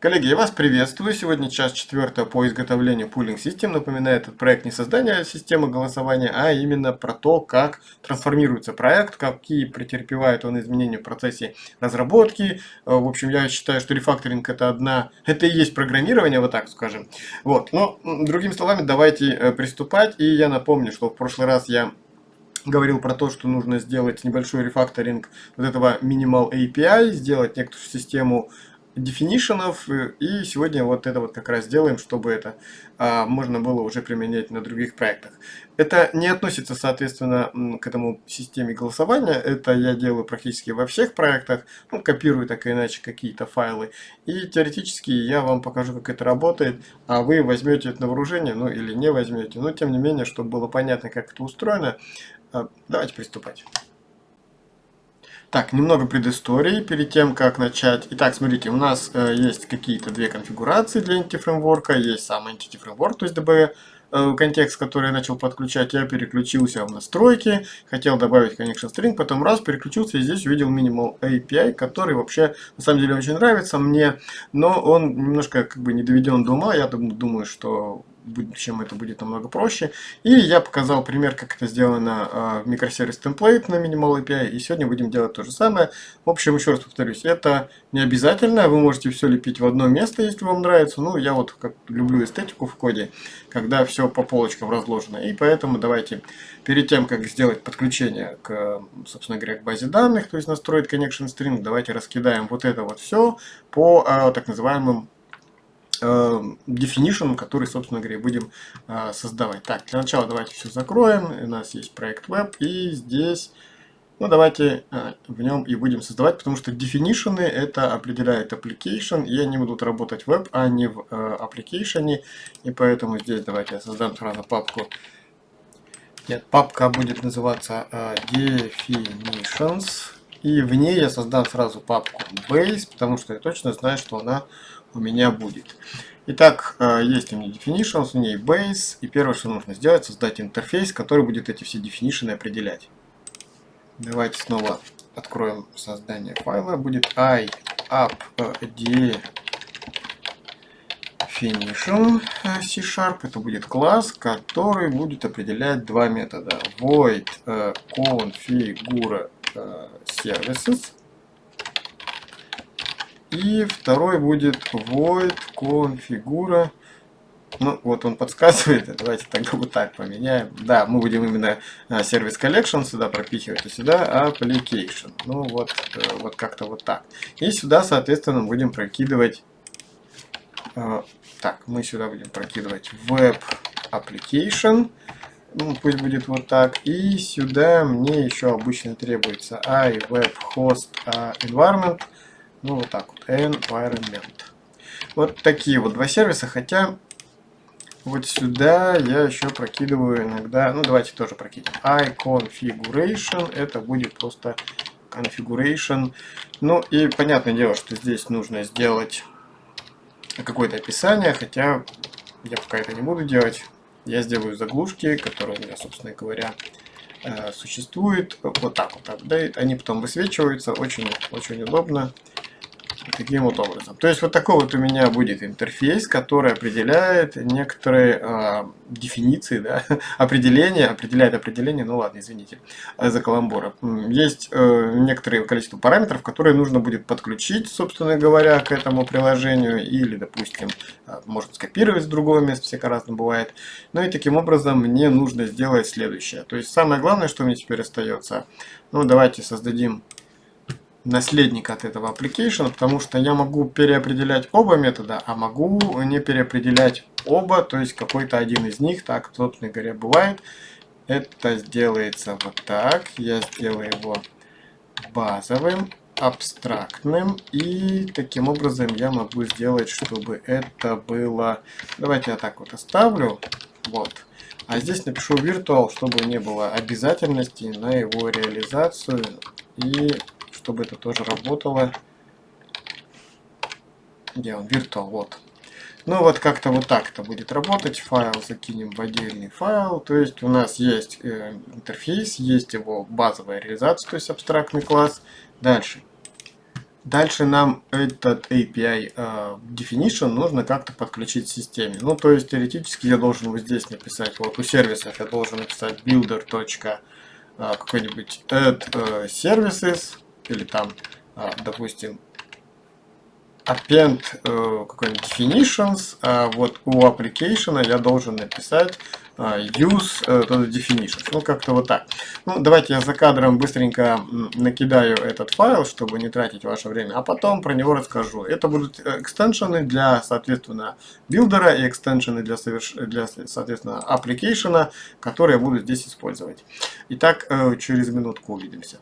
Коллеги, я вас приветствую. Сегодня час четвертая по изготовлению пулинг систем. Напоминаю, этот проект не создание системы голосования, а именно про то, как трансформируется проект, какие претерпевает он изменения в процессе разработки. Э, в общем, я считаю, что рефакторинг это одна, это и есть программирование, вот так скажем. Вот, но другими словами, давайте э, приступать. И я напомню, что в прошлый раз я говорил про то, что нужно сделать небольшой рефакторинг вот этого Minimal API, сделать некоторую систему дефинишенов, и сегодня вот это вот как раз сделаем, чтобы это а, можно было уже применять на других проектах. Это не относится, соответственно, к этому системе голосования, это я делаю практически во всех проектах, ну, копирую так или иначе какие-то файлы, и теоретически я вам покажу, как это работает, а вы возьмете это на вооружение, ну или не возьмете, но тем не менее, чтобы было понятно, как это устроено, а, давайте приступать. Так, немного предыстории перед тем, как начать. Итак, смотрите, у нас э, есть какие-то две конфигурации для Entity Framework. Есть сам Entity Framework, то есть DB э, контекст, который я начал подключать. Я переключился в настройки, хотел добавить connection string, потом раз, переключился и здесь увидел Minimal API, который вообще на самом деле очень нравится мне, но он немножко как бы не доведен до ума. Я думаю, что чем это будет намного проще. И я показал пример, как это сделано а, в микросервис template на Minimal API, и сегодня будем делать то же самое. В общем, еще раз повторюсь, это не обязательно, вы можете все лепить в одно место, если вам нравится. Ну, я вот как люблю эстетику в коде, когда все по полочкам разложено. И поэтому давайте перед тем, как сделать подключение к, собственно говоря, к базе данных, то есть настроить connection string, давайте раскидаем вот это вот все по а, так называемым definition, который, собственно говоря, будем э, создавать. Так, для начала давайте все закроем. У нас есть проект web, и здесь, ну, давайте э, в нем и будем создавать, потому что definition это определяет application, и они будут работать в web, а не в application, и поэтому здесь давайте я создам сразу папку. Нет, папка будет называться definitions, и в ней я создам сразу папку base, потому что я точно знаю, что она у меня будет. Итак, э, есть у меня definitions, у нее base, и первое, что нужно сделать, создать интерфейс, который будет эти все definition определять. Давайте снова откроем создание файла. Будет i up definition э, C-Sharp. Это будет класс, который будет определять два метода. Void э, configure services и второй будет void configura. Ну, вот он подсказывает. Давайте тогда вот так поменяем. Да, мы будем именно сервис а, collection сюда пропихивать, и сюда application. Ну, вот, э, вот как-то вот так. И сюда, соответственно, будем прокидывать... Э, так, мы сюда будем прокидывать web application. Ну, пусть будет вот так. И сюда мне еще обычно требуется iWebHost а, environment. Ну, вот так вот. Environment. Вот такие вот два сервиса, хотя вот сюда я еще прокидываю иногда, ну давайте тоже прокидываем. iConfiguration, это будет просто configuration. Ну и понятное дело, что здесь нужно сделать какое-то описание, хотя я пока это не буду делать. Я сделаю заглушки, которые у меня, собственно говоря, э, существуют. Вот так вот апдейт. Они потом высвечиваются. Очень, очень удобно таким вот образом. То есть вот такой вот у меня будет интерфейс, который определяет некоторые э, дефиниции, да, определения, определяет определение, ну ладно, извините за каламбура. Есть э, некоторое количество параметров, которые нужно будет подключить, собственно говоря, к этому приложению, или, допустим, э, может скопировать с другого места, всяко разно бывает. Ну и таким образом мне нужно сделать следующее. То есть самое главное, что мне теперь остается, ну давайте создадим наследник от этого application, потому что я могу переопределять оба метода, а могу не переопределять оба, то есть какой-то один из них, так, собственно говоря, бывает. Это сделается вот так, я сделаю его базовым, абстрактным, и таким образом я могу сделать, чтобы это было... Давайте я так вот оставлю, вот. А здесь напишу virtual, чтобы не было обязательности на его реализацию, и чтобы это тоже работало. Где он? Virtual, вот. Ну вот как-то вот так это будет работать. Файл закинем в отдельный файл. То есть у нас есть э, интерфейс, есть его базовая реализация, то есть абстрактный класс. Дальше. Дальше нам этот API uh, definition нужно как-то подключить к системе. Ну, то есть, теоретически я должен вот здесь написать, вот у сервисов я должен написать builder. Uh, какой-нибудь add uh, services, или там, допустим, append uh, какой-нибудь definitions, а вот у application я должен написать uh, use uh, definitions. Ну, как-то вот так. Ну, давайте я за кадром быстренько накидаю этот файл, чтобы не тратить ваше время, а потом про него расскажу. Это будут extension ы для, соответственно, builder а и extension ы для, для соответственно, application, которые я буду здесь использовать. Итак, через минутку увидимся.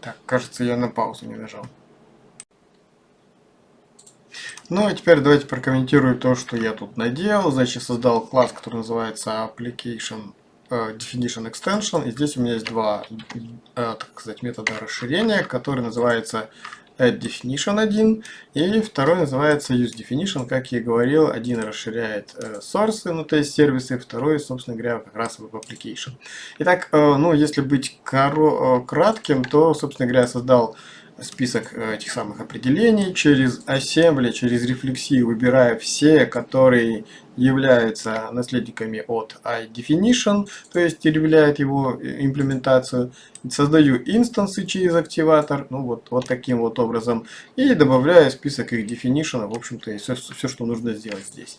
Так, кажется, я на паузу не нажал. Ну и теперь давайте прокомментирую то, что я тут наделал. Значит, создал класс, который называется Application uh, Definition Extension. И здесь у меня есть два, uh, так сказать, метода расширения, который называется add definition один, и второй называется use definition, как я и говорил, один расширяет э, source, ну то есть сервисы, второй, собственно говоря, как раз web application. Итак, э, ну если быть э, кратким, то, собственно говоря, я создал список э, этих самых определений через assembly, через рефлексию, выбирая все, которые являются наследниками от iDefinition, то есть являют его э, имплементацию. Создаю инстансы через активатор, ну вот, вот таким вот образом, и добавляю список их definition, в общем-то, и все, все, что нужно сделать здесь.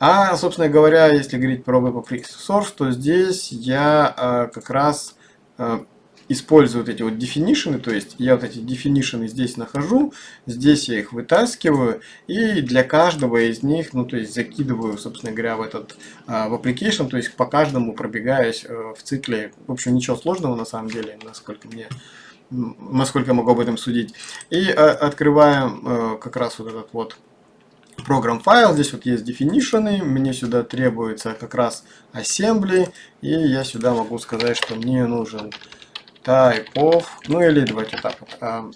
А, собственно говоря, если говорить про Web Source, то здесь я э, как раз э, использую вот эти вот definition, то есть я вот эти definition здесь нахожу, здесь я их вытаскиваю, и для каждого из них, ну то есть закидываю, собственно говоря, в этот а, в application, то есть по каждому пробегаюсь э, в цикле, в общем ничего сложного на самом деле, насколько мне насколько я могу об этом судить. И а, открываем а, как раз вот этот вот программ файл. Здесь вот есть definition, мне сюда требуется как раз assembly, и я сюда могу сказать, что мне нужен type of, ну или давайте так вот, а,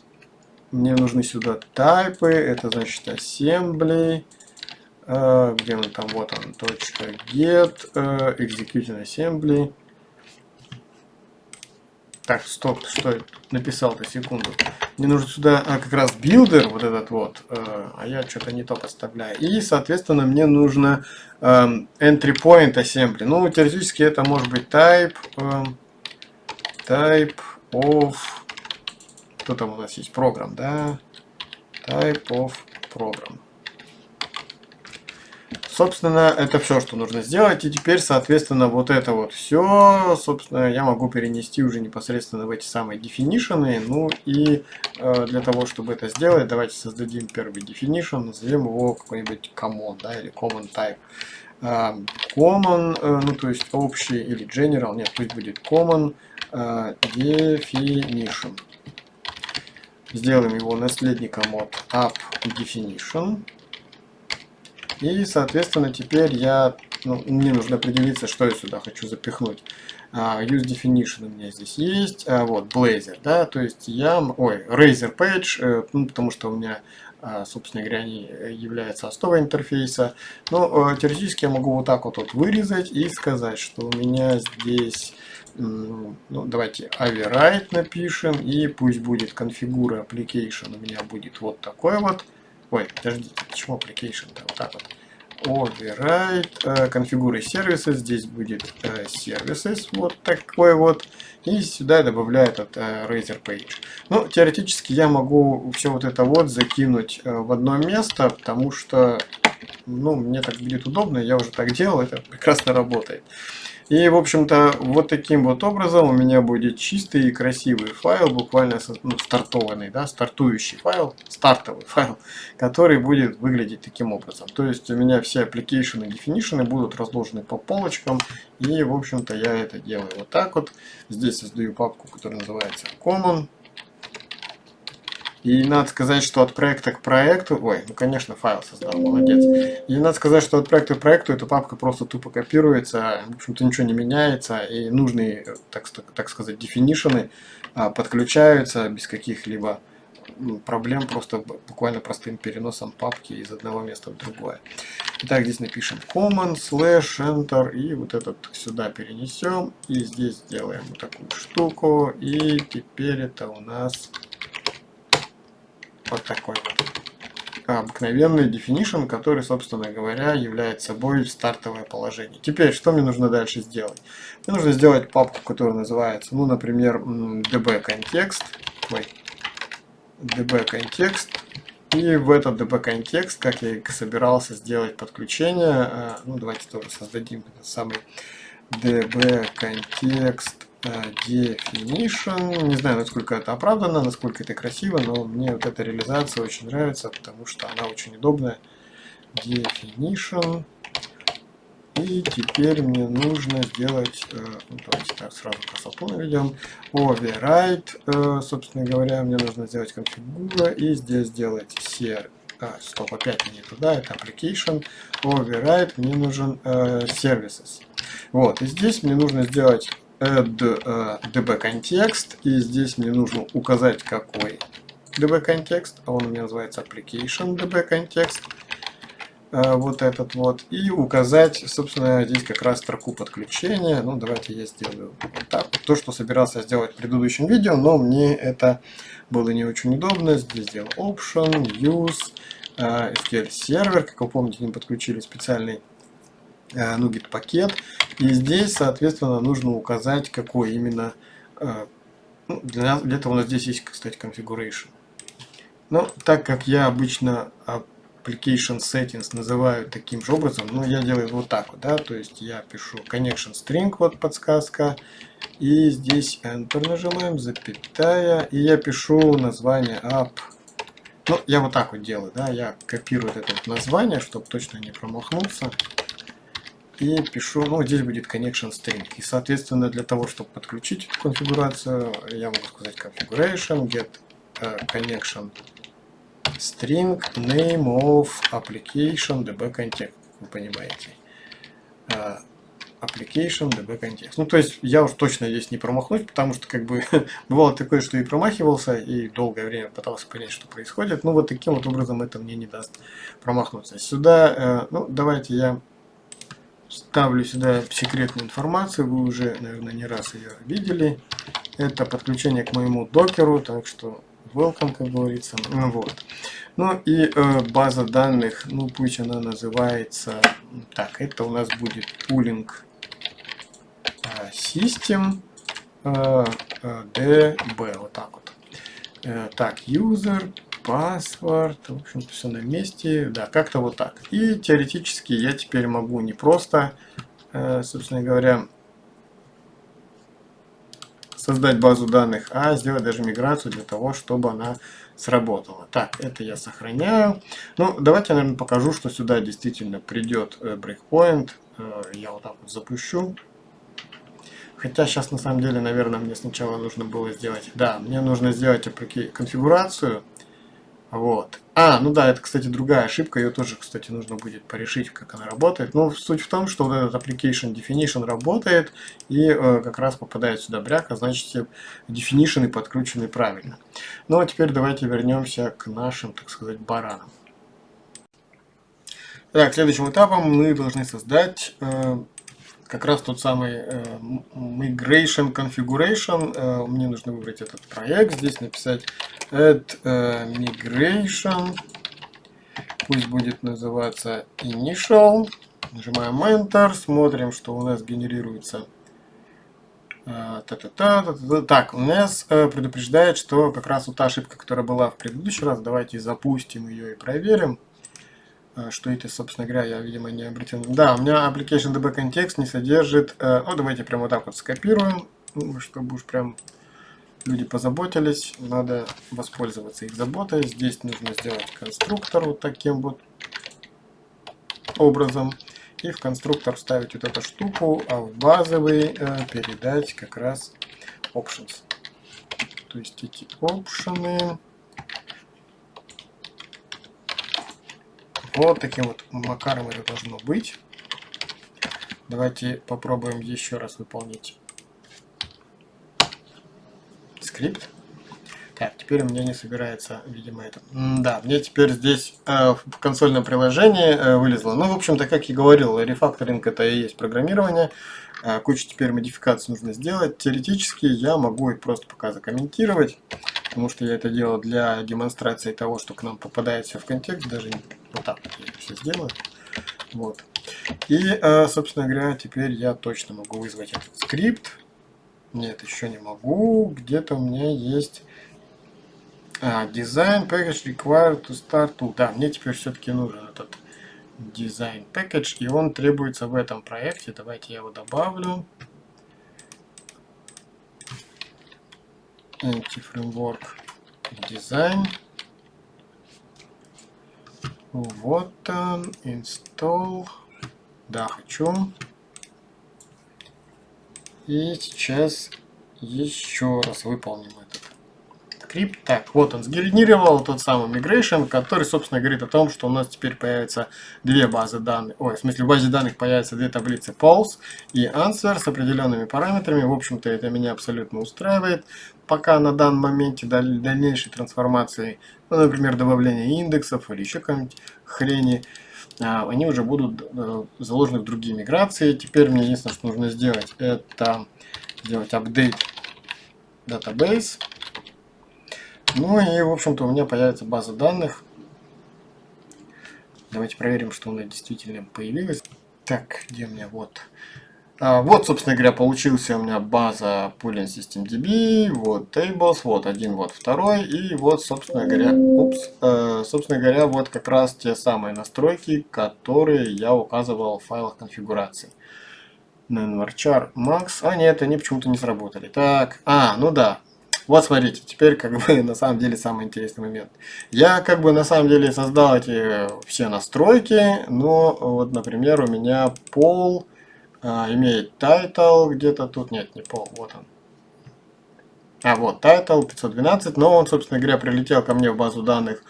мне нужны сюда тайпы, это значит assembly, а, где он там, вот он, точка get, а, executing assembly. Так, стоп, что я написал-то, секунду. Мне нужен сюда а, как раз builder, вот этот вот, а, а я что-то не то подставляю. И, соответственно, мне нужно а, entry point assembly. Ну, теоретически это может быть type, type of, кто там у нас есть, программ, да, type of program. Собственно, это все, что нужно сделать. И теперь, соответственно, вот это вот все, собственно, я могу перенести уже непосредственно в эти самые definition. Ну и э, для того, чтобы это сделать, давайте создадим первый definition, назовем его какой-нибудь common, да, или common type. Э, common, э, ну то есть общий или general, нет, пусть будет common definition. Сделаем его наследником от app definition. И, соответственно, теперь я, ну, мне нужно определиться, что я сюда хочу запихнуть. Uh, use definition у меня здесь есть. Uh, вот, Blazor, да, то есть я, ой, Razer Page, uh, ну, потому что у меня а, собственно говоря, они являются основой интерфейса. Но теоретически я могу вот так вот, вот вырезать и сказать, что у меня здесь ну, давайте override напишем, и пусть будет configure application у меня будет вот такой вот. Ой, подождите, почему application-то? Вот так вот. Override, uh, configure services, здесь будет services, вот такой вот. И сюда добавляю этот uh, Razer Page. Ну, теоретически я могу все вот это вот закинуть в одно место, потому что, ну, мне так будет удобно, я уже так делал, это прекрасно работает. И, в общем-то, вот таким вот образом у меня будет чистый и красивый файл, буквально ну, стартованный, да, стартующий файл, стартовый файл, который будет выглядеть таким образом. То есть у меня все application и definition будут разложены по полочкам, и, в общем-то, я это делаю вот так вот. Здесь создаю папку, которая называется common. И надо сказать, что от проекта к проекту... Ой, ну конечно, файл создал, молодец. И надо сказать, что от проекта к проекту эта папка просто тупо копируется, в общем-то ничего не меняется, и нужные, так, так сказать, дефинишены а, подключаются без каких-либо проблем, просто буквально простым переносом папки из одного места в другое. Итак, здесь напишем command, slash, enter, и вот этот сюда перенесем, и здесь сделаем вот такую штуку, и теперь это у нас вот такой обыкновенный definition, который, собственно говоря, является собой стартовое положение. Теперь, что мне нужно дальше сделать? Мне нужно сделать папку, которая называется, ну, например, db-контекст. Ой, db-контекст. И в этот db-контекст, как я и собирался сделать подключение, э, ну, давайте тоже создадим этот самый db-контекст definition. Не знаю, насколько это оправдано, насколько это красиво, но мне вот эта реализация очень нравится, потому что она очень удобная. Definition. И теперь мне нужно сделать, э, ну, давайте так сразу красоту наведем, override, э, собственно говоря, мне нужно сделать конфигура и здесь сделать ser, а, стоп, опять не туда, это application, override, мне нужен э, services. Вот, и здесь мне нужно сделать add uh, db контекст и здесь мне нужно указать какой db контекст а он у меня называется application db контекст uh, вот этот вот и указать собственно здесь как раз строку подключения. Ну давайте я сделаю вот так то что собирался сделать в предыдущем видео но мне это было не очень удобно. Здесь сделал option use SQL сервер. Как вы помните ним подключили специальный NuGet пакет. И здесь, соответственно, нужно указать, какой именно... Э, ну, для, для этого у нас здесь есть, кстати, configuration. Но так как я обычно application settings называю таким же образом, ну, я делаю вот так вот, да, то есть я пишу connection string, вот подсказка, и здесь enter нажимаем, запятая, и я пишу название app. Ну, я вот так вот делаю, да, я копирую это название, чтобы точно не промахнуться и пишу, ну, здесь будет connection string. И, соответственно, для того, чтобы подключить эту конфигурацию, я могу сказать configuration, get uh, connection string name of application db context, вы понимаете. Uh, application db context. Ну, то есть, я уж точно здесь не промахнусь, потому что, как бы, бывало такое, что и промахивался, и долгое время пытался понять, что происходит. Ну, вот таким вот образом это мне не даст промахнуться. Сюда, uh, ну, давайте я Ставлю сюда секретную информацию, вы уже, наверное, не раз ее видели. Это подключение к моему докеру, так что welcome, как говорится. Ну, вот. Ну и э, база данных, ну пусть она называется, так, это у нас будет pooling э, system э, э, db, вот так вот. Так, user, паспорт, в общем все на месте, да, как-то вот так. И теоретически я теперь могу не просто, э, собственно говоря, создать базу данных, а сделать даже миграцию для того, чтобы она сработала. Так, это я сохраняю. Ну, давайте я, наверное, покажу, что сюда действительно придет э, breakpoint. Э, я вот так вот запущу. Хотя сейчас на самом деле, наверное, мне сначала нужно было сделать... Да, мне нужно сделать конфигурацию вот. А, ну да, это, кстати, другая ошибка, ее тоже, кстати, нужно будет порешить, как она работает. Но суть в том, что вот этот application definition работает и э, как раз попадает сюда бряк, а значит все definition подкручены правильно. Ну а теперь давайте вернемся к нашим, так сказать, баранам. Так, следующим этапом мы должны создать э, как раз тот самый э, migration configuration. Э, мне нужно выбрать этот проект, здесь написать add э, migration. Пусть будет называться initial. Нажимаем Enter, смотрим, что у нас генерируется. Та -та -та, та -та. Так, у нас предупреждает, что как раз вот та ошибка, которая была в предыдущий раз, давайте запустим ее и проверим. А, что это, собственно говоря, я, видимо, не обратил. Да, у меня application db контекст не содержит... Э, ну, давайте прямо вот так вот скопируем, ну, чтобы уж прям люди позаботились. Надо воспользоваться их заботой. Здесь нужно сделать конструктор вот таким вот образом. И в конструктор вставить вот эту штуку, а в базовый э, передать как раз options. То есть эти опшены Вот таким вот макаром это должно быть. Давайте попробуем еще раз выполнить скрипт. Так, теперь у меня не собирается, видимо, это. Да, мне теперь здесь э, в консольном приложении э, вылезло. Ну, в общем-то, как я говорил, рефакторинг это и есть программирование. Э, кучу теперь модификаций нужно сделать. Теоретически я могу их просто пока закомментировать, потому что я это делал для демонстрации того, что к нам попадает все в контекст. Даже вот так вот я все сделаю. Вот. И, э, собственно говоря, теперь я точно могу вызвать этот скрипт. Нет, еще не могу. Где-то у меня есть а, design package required to start to. Да, мне теперь все-таки нужен этот design package, и он требуется в этом проекте. Давайте я его добавлю. Anti-framework design. Вот он, install. Да, хочу. И сейчас еще раз выполним этот скрипт. Так, вот он сгенерировал тот самый migration, который, собственно, говорит о том, что у нас теперь появятся две базы данных. Ой, в смысле, в базе данных появятся две таблицы Pulse и Answer с определенными параметрами. В общем-то, это меня абсолютно устраивает. Пока на данном моменте дальнейшей трансформации, ну, например, добавление индексов или еще какой-нибудь хрени, а, они уже будут э, заложены в другие миграции. Теперь мне единственное, что нужно сделать, это сделать апдейт database ну и, в общем-то, у меня появится база данных. Давайте проверим, что она действительно появилась. Так, где у меня вот... А, вот, собственно говоря, получился у меня база Pooling System вот Tables, вот один, вот второй, и вот, собственно говоря, упс, э, собственно говоря, вот как раз те самые настройки, которые я указывал в файлах конфигурации. Varchar Max, а нет, они почему-то не сработали. Так, а, ну да, вот смотрите, теперь как бы на самом деле самый интересный момент. Я как бы на самом деле создал эти все настройки, но вот, например, у меня пол а, имеет title где-то тут, нет, не пол, вот он. А вот title 512, но он, собственно говоря, прилетел ко мне в базу данных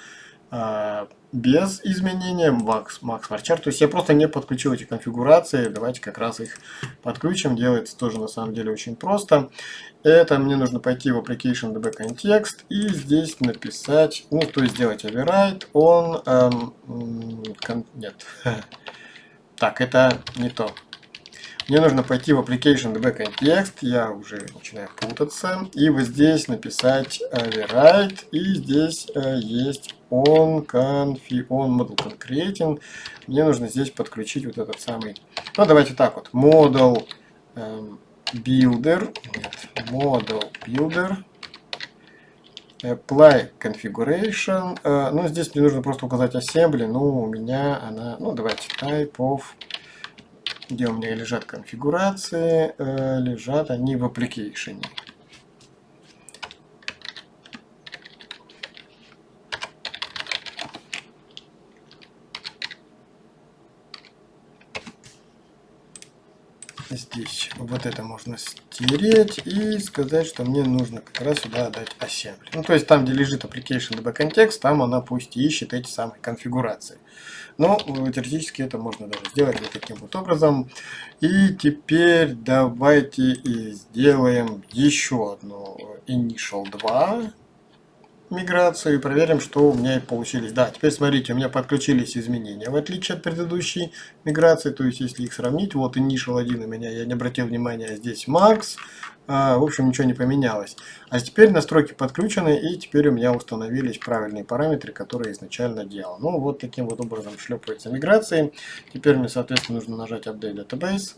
а, без изменения Max, Max Varchar. То есть я просто не подключил эти конфигурации. Давайте как раз их подключим. Делается тоже на самом деле очень просто. Это мне нужно пойти в Application DB Context и здесь написать, ну то есть сделать override он, эм, нет, так это не то. Мне нужно пойти в Application DB Context, я уже начинаю путаться, и вот здесь написать override, и здесь э, есть on, confi, on model concreting. Мне нужно здесь подключить вот этот самый, ну давайте так вот, model эм, builder, нет, model builder, apply configuration, э, ну здесь мне нужно просто указать assembly, ну у меня она, ну давайте type of где у меня лежат конфигурации, э, лежат они в application. Здесь вот это можно стереть и сказать, что мне нужно как раз сюда дать assembly. Ну, то есть там, где лежит application db context, там она пусть ищет эти самые конфигурации. Но э, теоретически это можно даже сделать вот таким вот образом. И теперь давайте сделаем еще одну initial 2 миграцию и проверим, что у меня получились. Да, теперь смотрите, у меня подключились изменения, в отличие от предыдущей миграции. То есть, если их сравнить, вот initial 1 у меня, я не обратил внимания, а здесь Marks. А, в общем, ничего не поменялось. А теперь настройки подключены, и теперь у меня установились правильные параметры, которые изначально делал. Ну, вот таким вот образом шлепаются миграции. Теперь мне, соответственно, нужно нажать Update Database.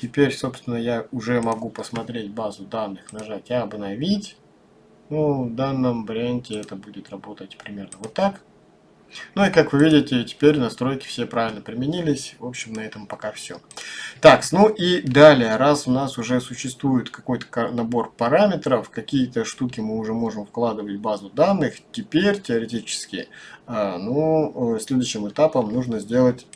Теперь, собственно, я уже могу посмотреть базу данных, нажать «Обновить». Ну, в данном варианте это будет работать примерно вот так. Ну и как вы видите, теперь настройки все правильно применились. В общем, на этом пока все. Так, ну и далее, раз у нас уже существует какой-то набор параметров, какие-то штуки мы уже можем вкладывать в базу данных, теперь теоретически, а, ну, э, следующим этапом нужно сделать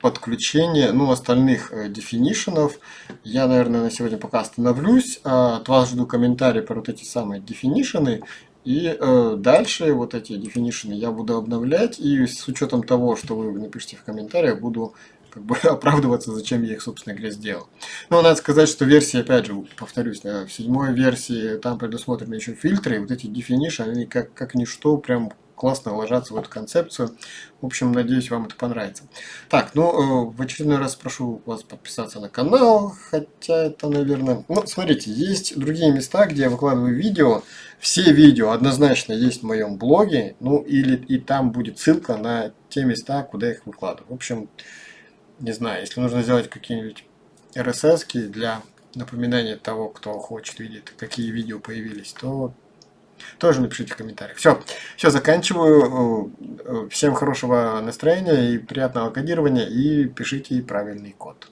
подключение ну, остальных э, дефинишенов. Я, наверное, на сегодня пока остановлюсь. А от вас жду комментарии про вот эти самые дефинишены. И э, дальше вот эти definition я буду обновлять, и с учетом того, что вы напишите в комментариях, буду как бы оправдываться, зачем я их, собственно говоря, сделал. Но надо сказать, что версии, опять же, повторюсь, в седьмой версии там предусмотрены еще фильтры, и вот эти definition, они как, как ничто прям классно ложатся в эту концепцию. В общем, надеюсь, вам это понравится. Так, ну, э, в очередной раз прошу вас подписаться на канал, хотя это, наверное... Ну, смотрите, есть другие места, где я выкладываю видео. Все видео однозначно есть в моем блоге, ну, или и там будет ссылка на те места, куда я их выкладываю. В общем, не знаю, если нужно сделать какие-нибудь RSS для напоминания того, кто хочет видеть, какие видео появились, то тоже напишите в комментариях. Все, все, заканчиваю. Всем хорошего настроения и приятного кодирования. И пишите правильный код.